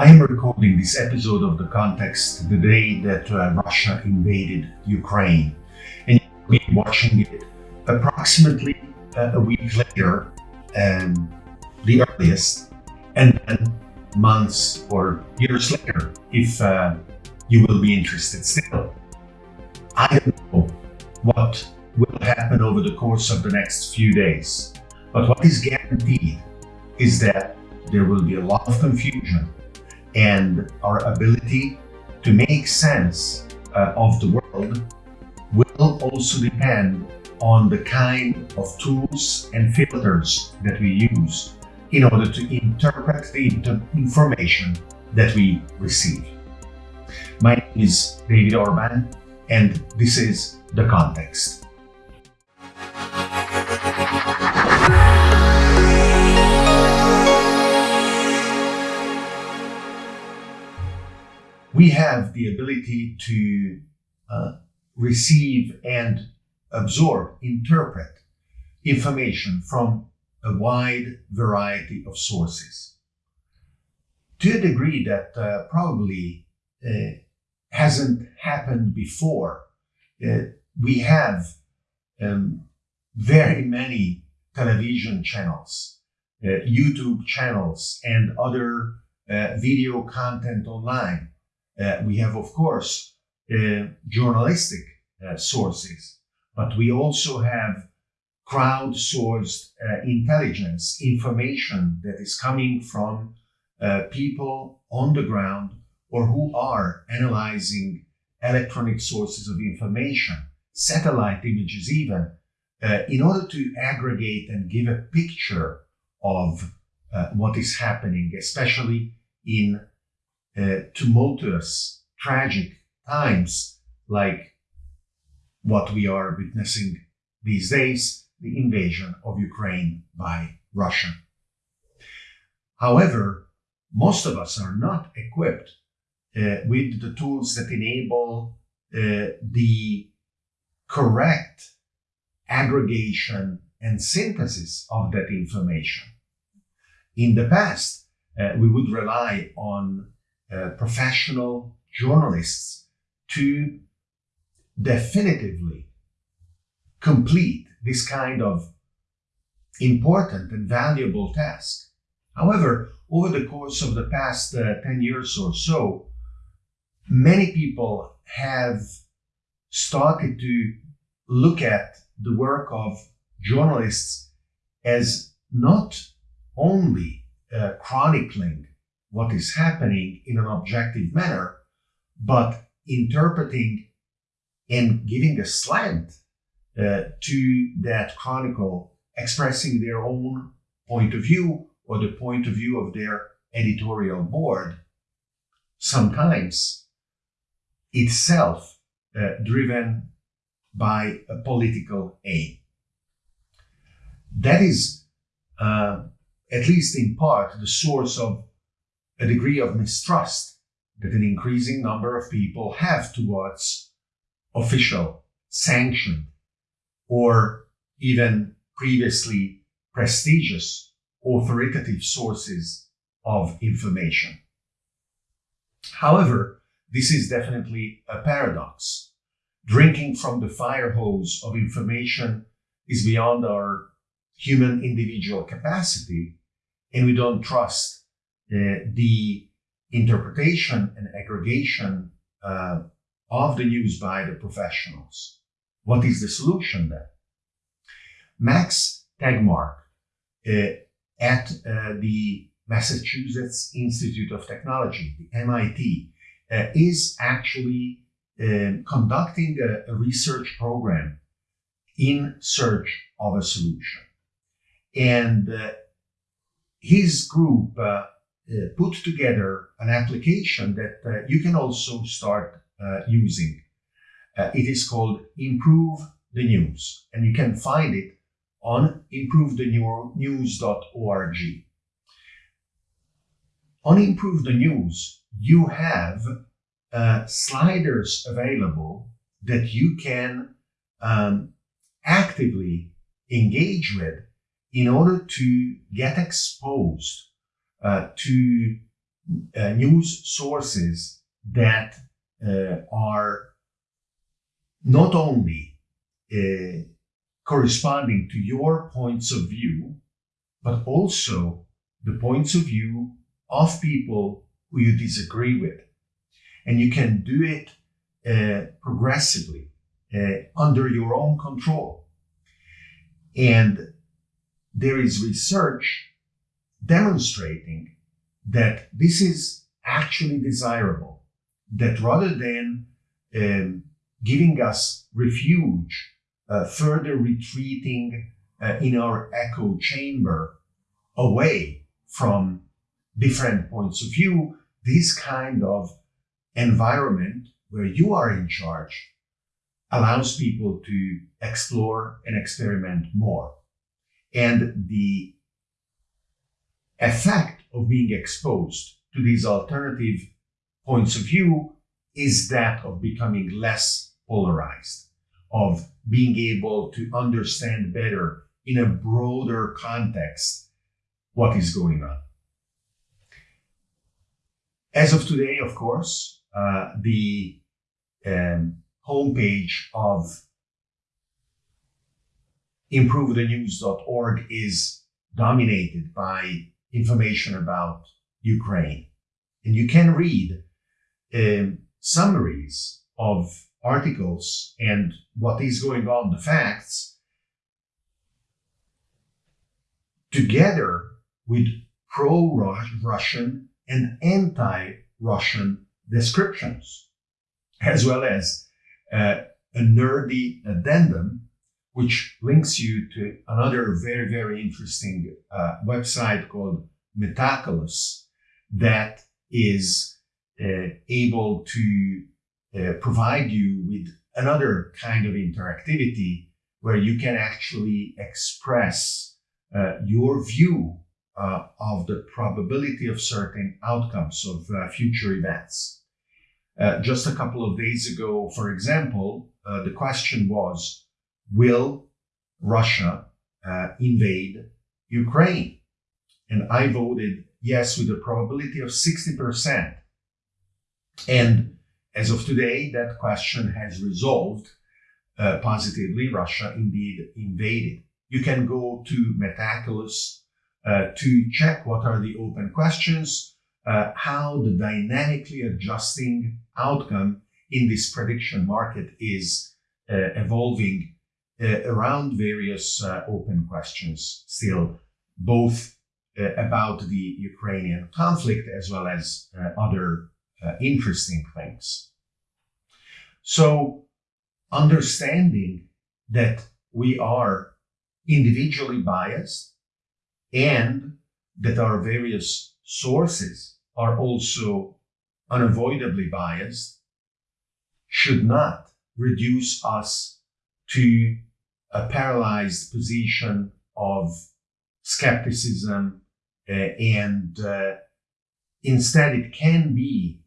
I am recording this episode of The Context the day that uh, Russia invaded Ukraine. And you'll be watching it approximately uh, a week later, um, the earliest, and then months or years later, if uh, you will be interested still. I don't know what will happen over the course of the next few days, but what is guaranteed is that there will be a lot of confusion and our ability to make sense uh, of the world will also depend on the kind of tools and filters that we use in order to interpret the information that we receive. My name is David Orban, and this is The Context. We have the ability to uh, receive and absorb, interpret information from a wide variety of sources to a degree that uh, probably uh, hasn't happened before. Uh, we have um, very many television channels, uh, YouTube channels, and other uh, video content online we have, of course, uh, journalistic uh, sources, but we also have crowdsourced intelligence, information that is coming from people on the ground or who are analyzing electronic sources of information, satellite images even, uh, in order to aggregate and give a picture of uh, what is happening, especially in uh, tumultuous, tragic times like what we are witnessing these days, the invasion of Ukraine by Russia. However, most of us are not equipped uh, with the tools that enable uh, the correct aggregation and synthesis of that information. In the past, uh, we would rely on uh, professional journalists to definitively complete this kind of important and valuable task. However, over the course of the past uh, 10 years or so, many people have started to look at the work of journalists as not only uh, chronicling what is happening in an objective manner, but interpreting and giving a slant uh, to that chronicle, expressing their own point of view or the point of view of their editorial board, sometimes itself uh, driven by a political aim. That is, uh, at least in part, the source of a degree of mistrust that an increasing number of people have towards official, sanctioned, or even previously prestigious, authoritative sources of information. However, this is definitely a paradox. Drinking from the fire hose of information is beyond our human individual capacity, and we don't trust the interpretation and aggregation uh, of the news by the professionals. What is the solution then? Max Tegmark uh, at uh, the Massachusetts Institute of Technology, the MIT, uh, is actually um, conducting a, a, research program in search of a solution. And uh, his group uh, put together an application that uh, you can also start uh, using. it is called Improve the News, and you can find it on improvethenews.org. On Improve the News, you have uh, sliders available that you can um, actively engage with in order to get exposed uh, to uh, news sources that uh, are not only uh, corresponding to your points of view, but also the points of view of people who you disagree with. And you can do it uh, progressively uh, under your own control. And there is research demonstrating that this is actually desirable, that rather than um, giving us refuge, uh, further retreating uh, in our echo chamber away from different points of view, this kind of environment where you are in charge allows people to explore and experiment more. And the effect of being exposed to these alternative points of view is that of becoming less polarized, of being able to understand better in a broader context what is going on. As of today, of course, uh, the um, homepage of improvethenews.org is dominated by information about Ukraine. And you can read um, summaries of articles and what is going on, the facts, together with pro Russian and anti Russian descriptions, as well as uh, a nerdy addendum, which links you to another very, very interesting uh, website called Metaculus that is uh, able to uh, provide you with another kind of interactivity where you can actually express uh, your view uh, of the probability of certain outcomes of uh, future events. Just a couple of days ago, for example, the question was, will Russia uh, invade Ukraine? And I voted yes with a probability of 60%. And as of today, that question has resolved uh, positively. Russia indeed invaded. You can go to Metaculus uh, to check what are the open questions, uh, how the dynamically adjusting outcome in this prediction market is uh, evolving uh, around various uh, open questions still, both uh, about the Ukrainian conflict as well as other interesting things. So, understanding that we are individually biased and that our various sources are also unavoidably biased should not reduce us to a paralyzed position of skepticism uh, and uh, instead it can be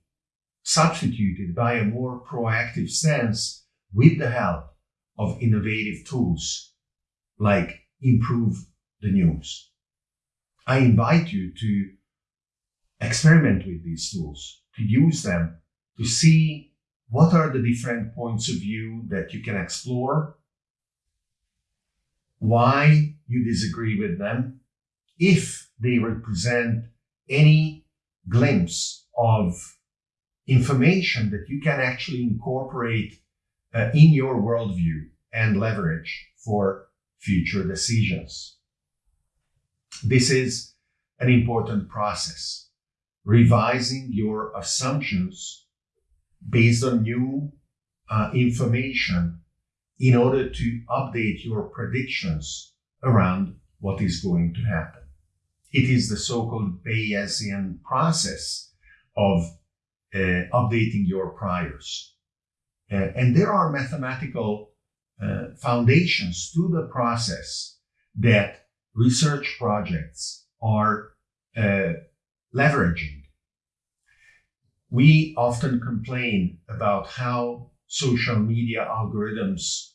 substituted by a more proactive stance with the help of innovative tools like improve the news. I invite you to experiment with these tools, to use them to see what are the different points of view that you can explore, why you disagree with them, if they represent any glimpse of information that you can actually incorporate uh, in your worldview and leverage for future decisions. This is an important process. Revising your assumptions based on new uh, information in order to update your predictions around what is going to happen. It is the so-called Bayesian process of uh, updating your priors. Uh, and there are mathematical uh, foundations to the process that research projects are uh, leveraging. We often complain about how social media algorithms,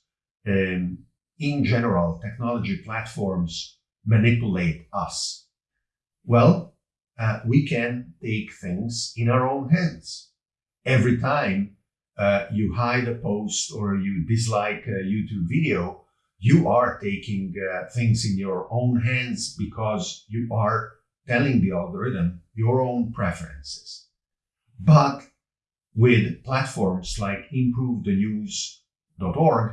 um, in general, technology platforms manipulate us. Well, uh, we can take things in our own hands. Every time uh, you hide a post or you dislike a YouTube video, you are taking uh, things in your own hands because you are telling the algorithm your own preferences. But with platforms like improvethenews.org,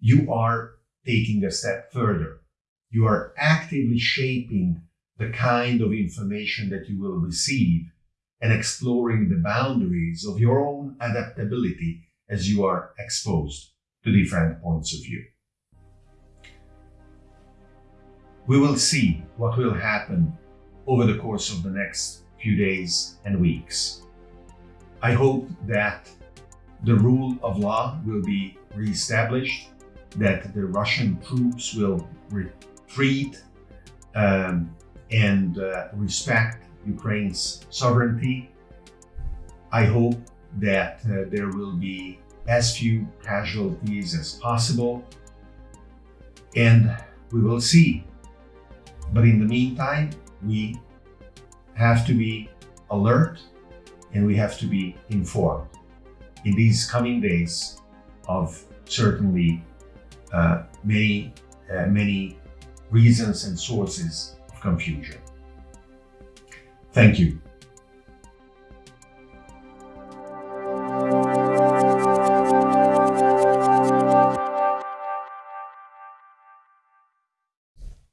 you are taking a step further. You are actively shaping the kind of information that you will receive and exploring the boundaries of your own adaptability as you are exposed to different points of view. We will see what will happen over the course of the next few days and weeks. I hope that the rule of law will be reestablished, that the Russian troops will retreat um, and uh, respect Ukraine's sovereignty. I hope that uh, there will be as few casualties as possible, and we will see. But in the meantime, we have to be alert and we have to be informed in these coming days of certainly uh, many, uh, many reasons and sources of confusion. Thank you.